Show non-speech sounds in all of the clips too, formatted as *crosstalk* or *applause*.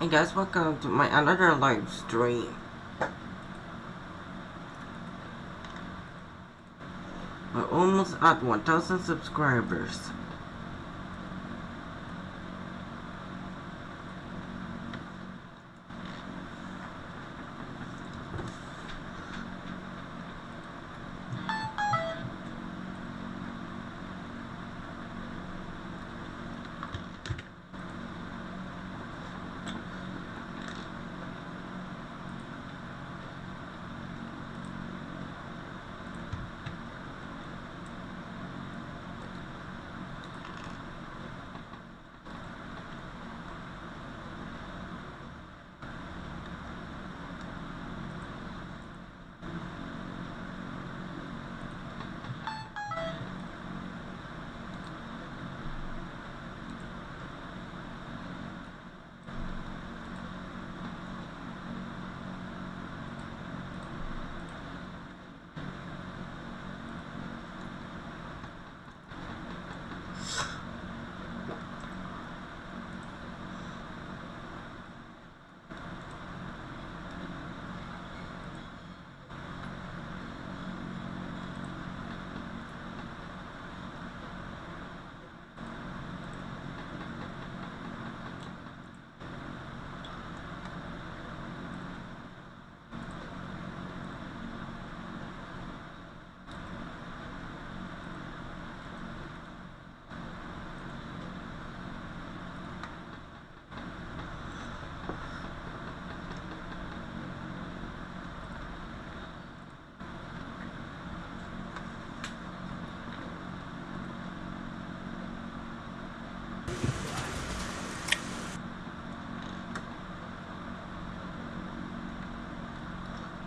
Hey guys, welcome to my another live stream. We're almost at 1,000 subscribers.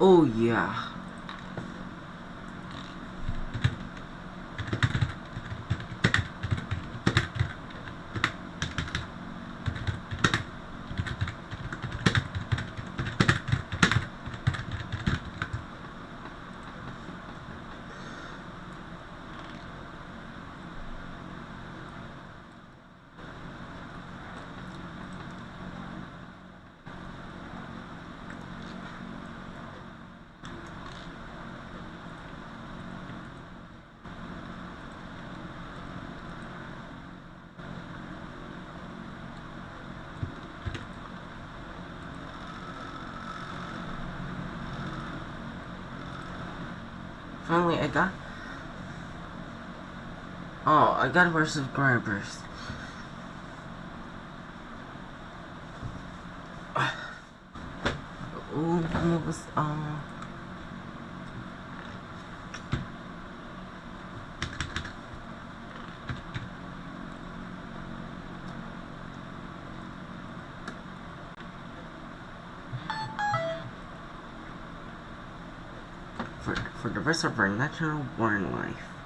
Oh yeah. Finally, I got... Oh, I got more subscribers. Oh, what was, um... For, the rest of our natural born life.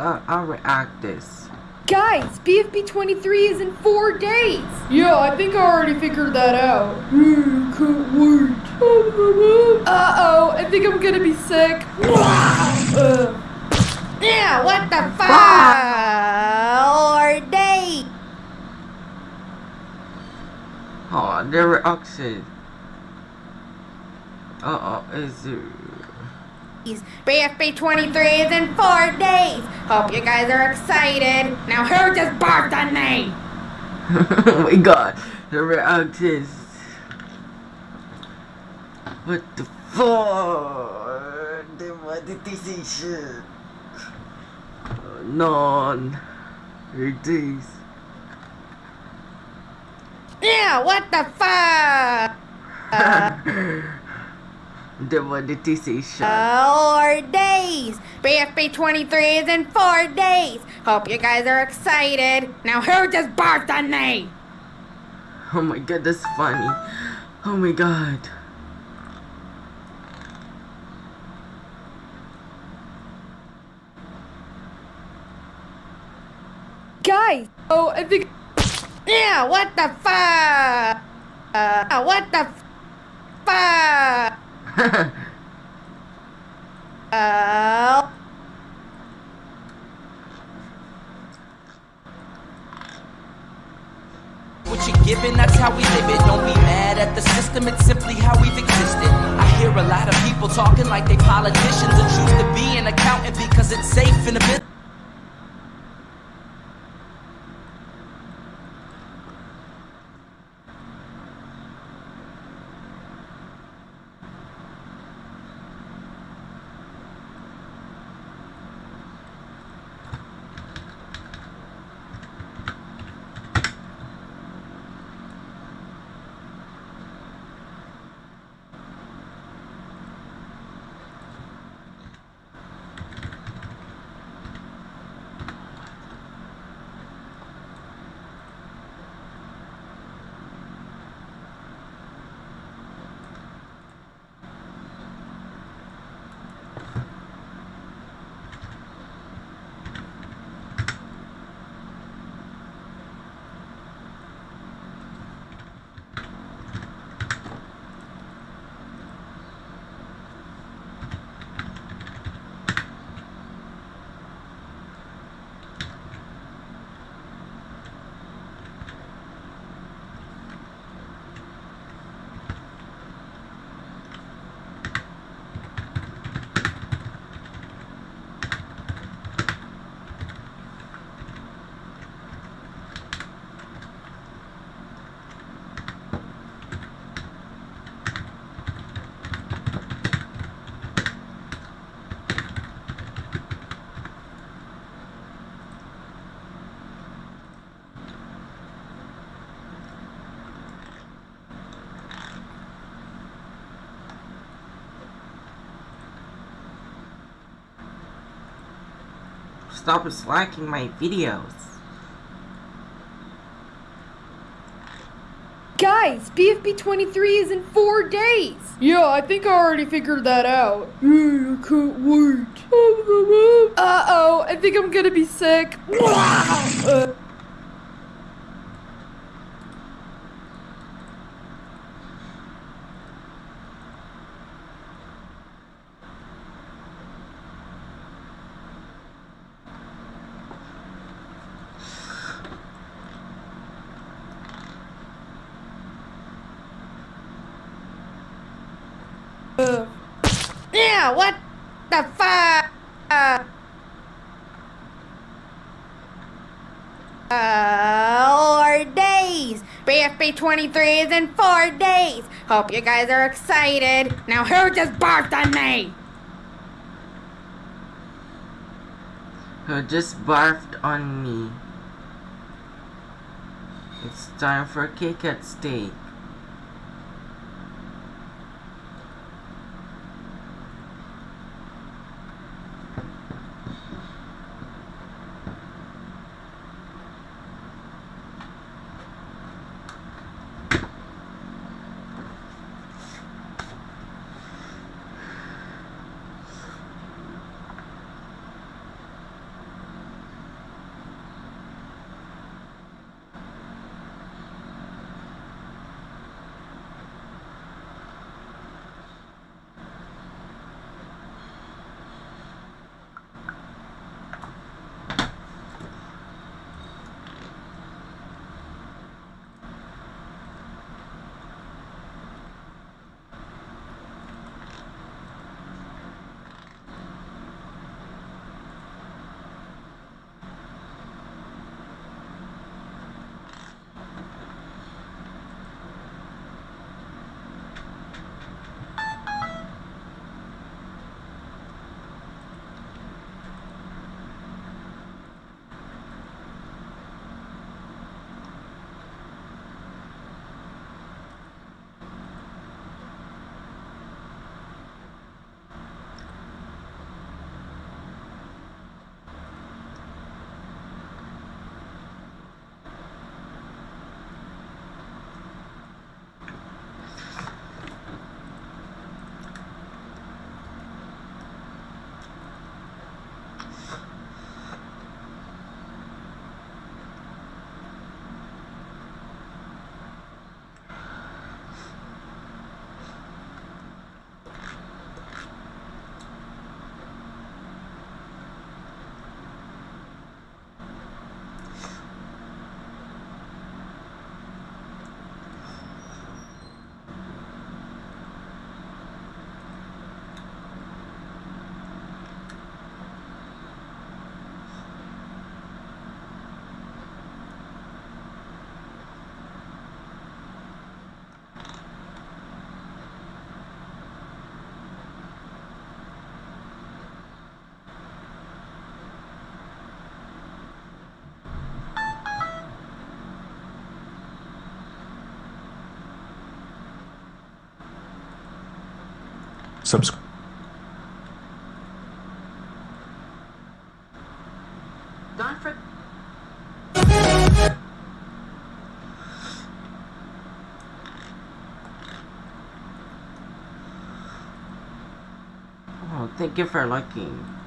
I'll, I'll react this. Guys, BFB 23 is in four days. Yeah, I think I already figured that out. Mm, can't wait. Uh oh, I think I'm gonna be sick. uh. Yeah, what the fuck? Or day. Oh, the reaction. Uh oh, is it? BFB 23 is in four days. Hope you guys are excited. Now who just barked on me? *laughs* oh my god, the reactions. What the fuck? The monetization. Uh, none. It is. Yeah, what the fuck? *laughs* the monetization. Four days. BFB 23 is in four days. Hope you guys are excited. Now who just barked on me? Oh my god, that's funny. Oh my god. Guys, oh, I think. Yeah, what the fuck? Uh, what the fuck? What you're given, that's how we live it. Don't be mad at the system, it's simply how we've existed. I hear a lot of people talking like they politicians and choose to be an accountant because it's safe in the business. Stop slacking my videos. Guys, BFB 23 is in four days. Yeah, I think I already figured that out. Yeah, I can't wait. Uh oh, I think I'm gonna be sick. Uh. *laughs* Twenty-three is in four days. Hope you guys are excited. Now who just barfed on me? Who just barfed on me? It's time for cake at stake. Subscribe. Oh, thank you for liking.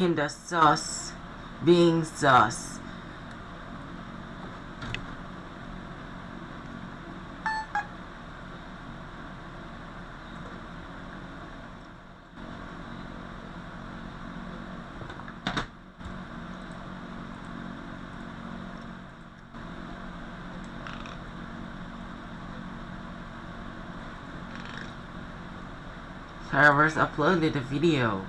Kinda sus. Being sus. Servers uploaded the video.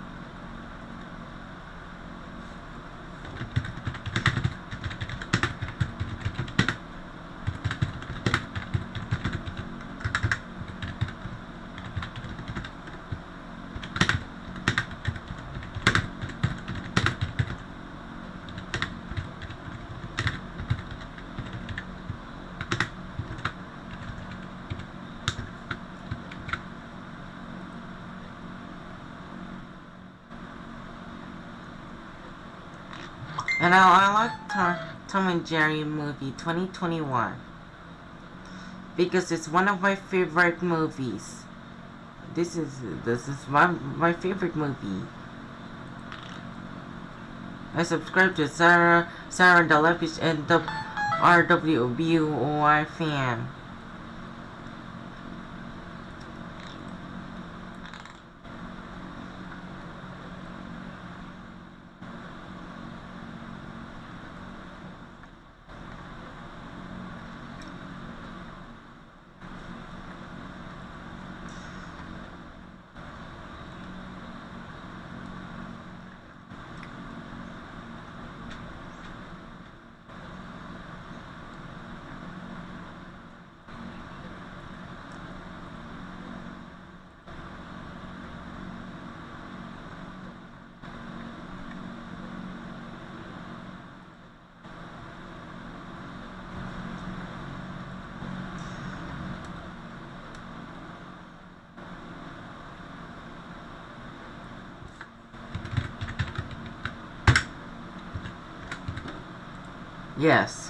And I, I like Tom, and Jerry movie 2021 because it's one of my favorite movies. This is this is my my favorite movie. I subscribe to Sarah Sarah Delepish and the RWBOI fan. Yes.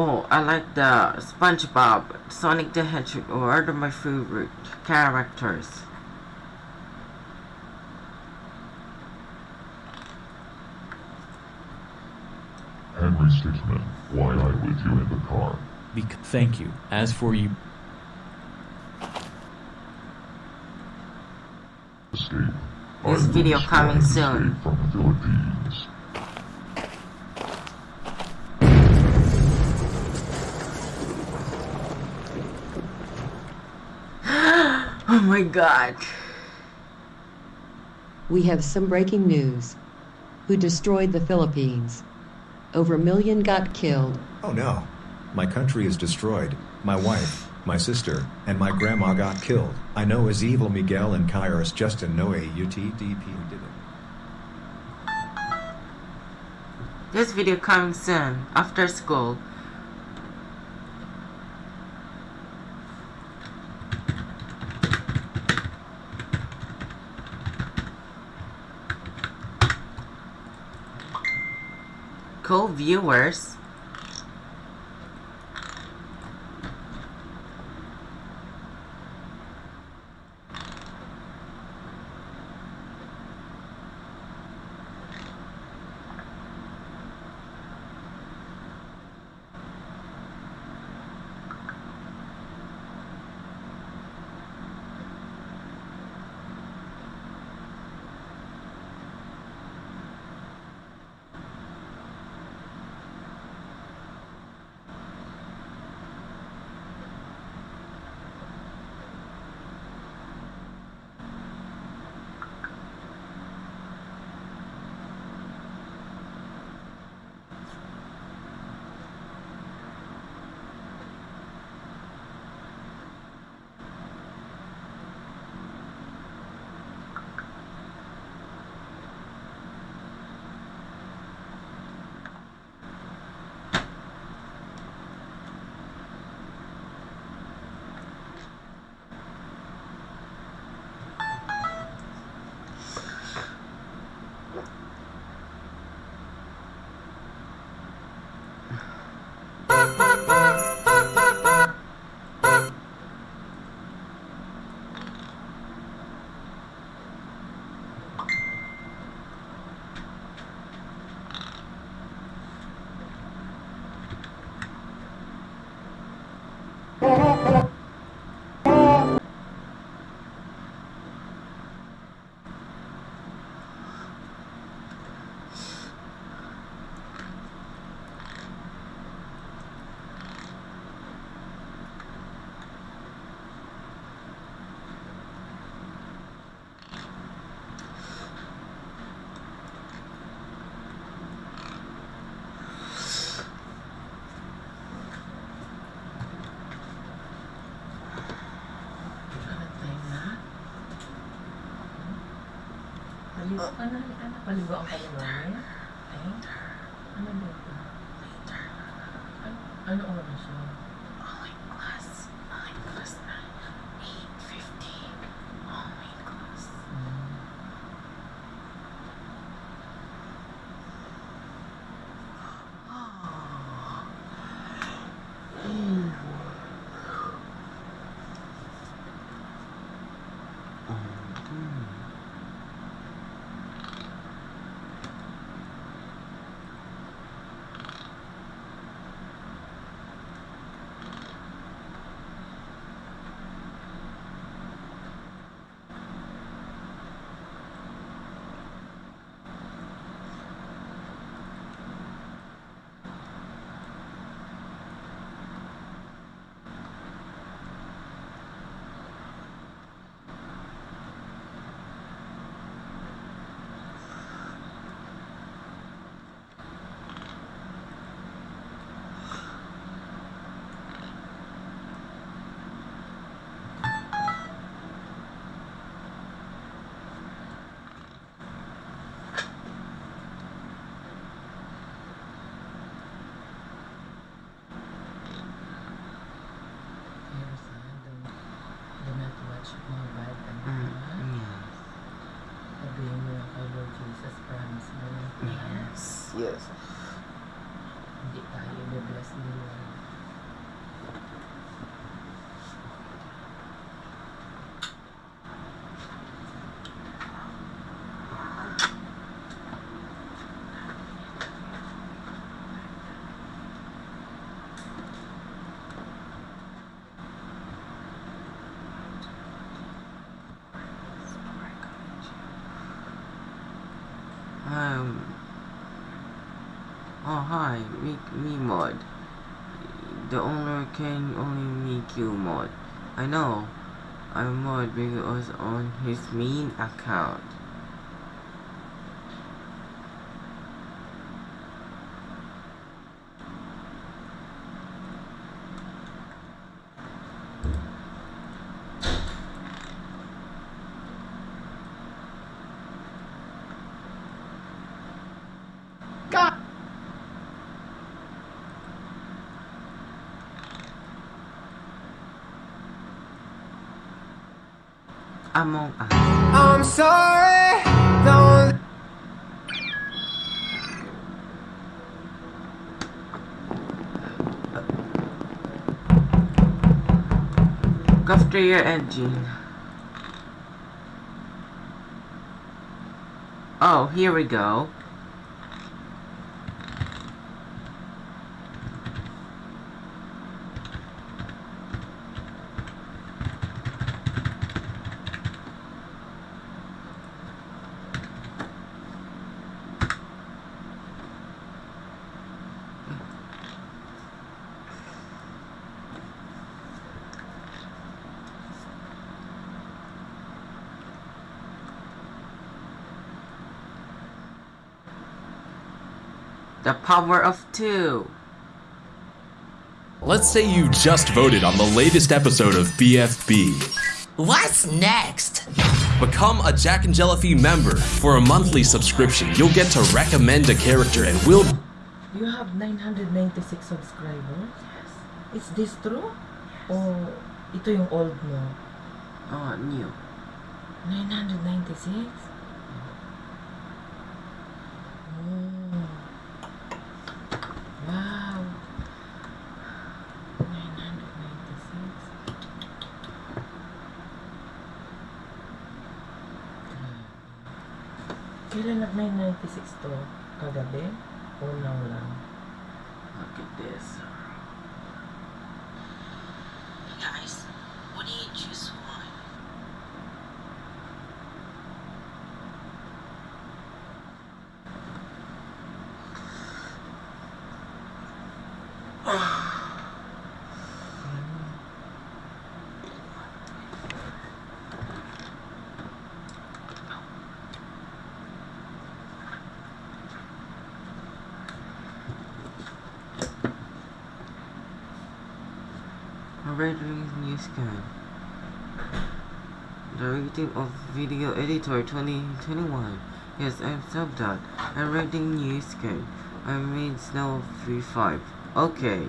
Oh, I like the SpongeBob, Sonic the Hedgehog, or other my favorite characters. Henry Stickmin, why I with you in the car? Bec- thank you. As for you, Escape. This I video coming soon. From the Philippines. Oh my god. We have some breaking news. Who destroyed the Philippines? Over a million got killed. Oh no. My country is destroyed. My wife, my sister, and my grandma got killed. I know as evil Miguel and Kairos Justin know UTDP who did it. This video coming soon, after school. Cool viewers. Ano, ano, ano, paligo ang paligo niya? Ano ba ito? Ano, ano oras yun? Yes. Hi, me me mod. The owner can only make you mod. I know. I'm mod because on his main account. God. Among Us. I'm sorry, don't Go after your engine. Oh, here we go. Power of two. Let's say you just voted on the latest episode of BFB. What's next? Become a jacknjellify member. For a monthly subscription, you'll get to recommend a character and we'll You have 996 subscribers? Yes. Is this true? O ito yung old mo? Oh, new. 996? Oh. Wow. 996. Kailan nag 996 to? Kagabi? O now lang? Look at this. Rating news. The rating of video editor 2021. Yes, I'm subbed out. I'm rating news scan. I mean snow 35. Okay.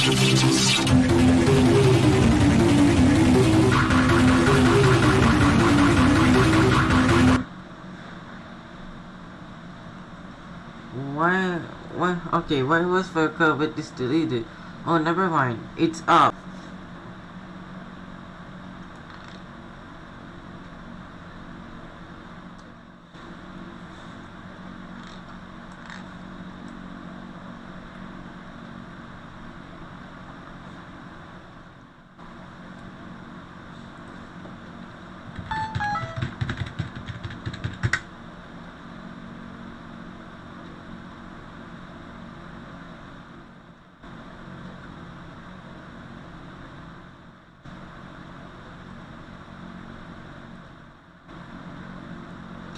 Why? Why? Okay, why was for COVID is deleted? Oh, never mind. It's up.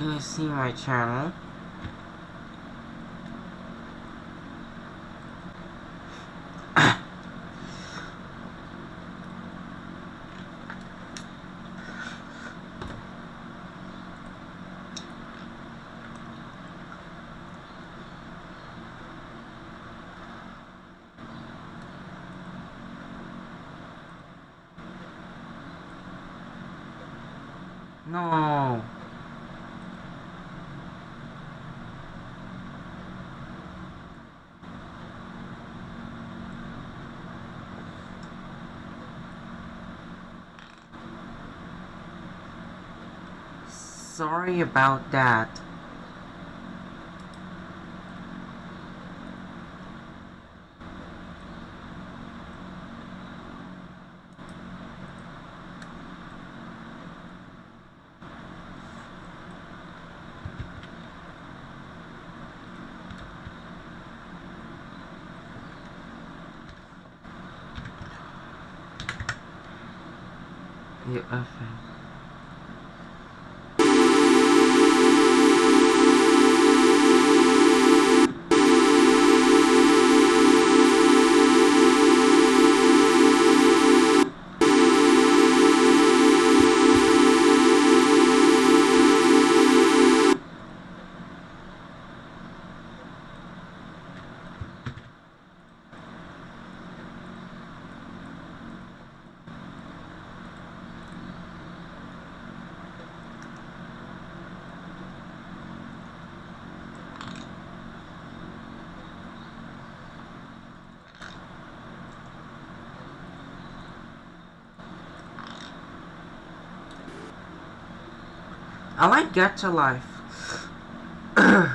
Can you see my channel? *coughs* No. Sorry about that. I like Gacha Life. *clears throat*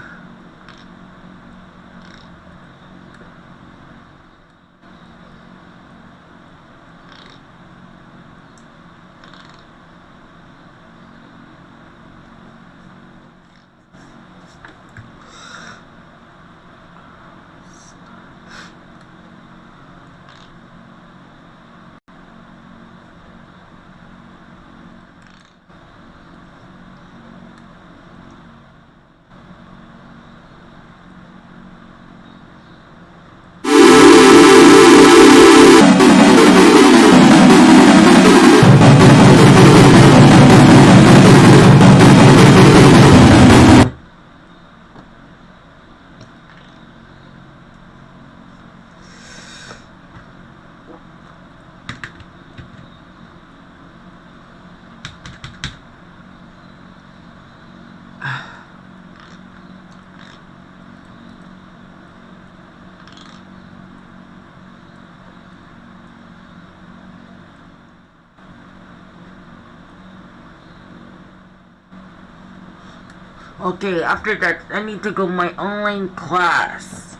Okay, after that, I need to go my online class.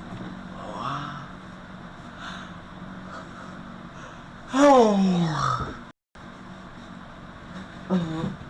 Oh. Oh.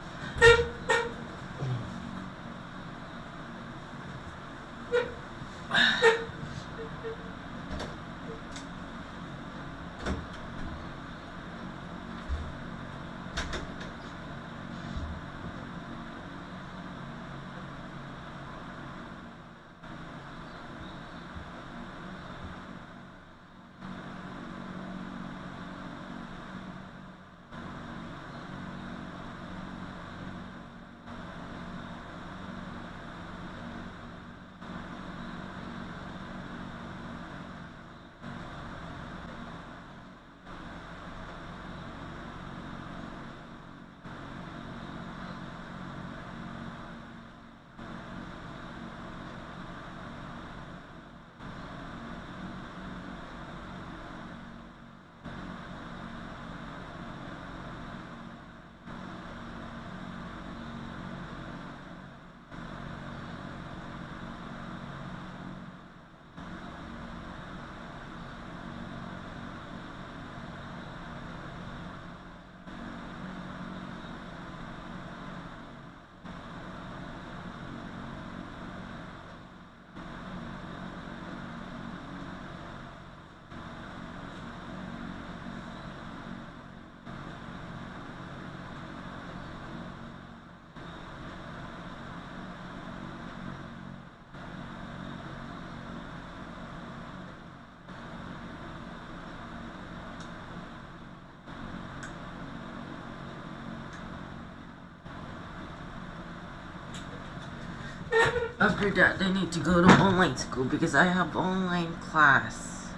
After that, I need to go to online school because I have online class.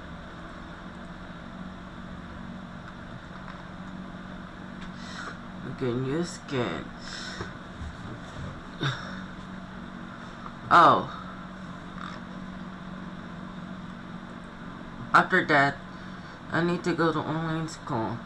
Okay, new skin. Oh. After that, I need to go to online school.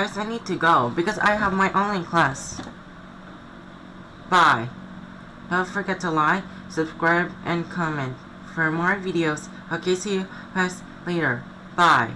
Guys, I need to go because I have my online class. Bye. Don't forget to like, subscribe, and comment for more videos. Okay, see you guys later. Bye.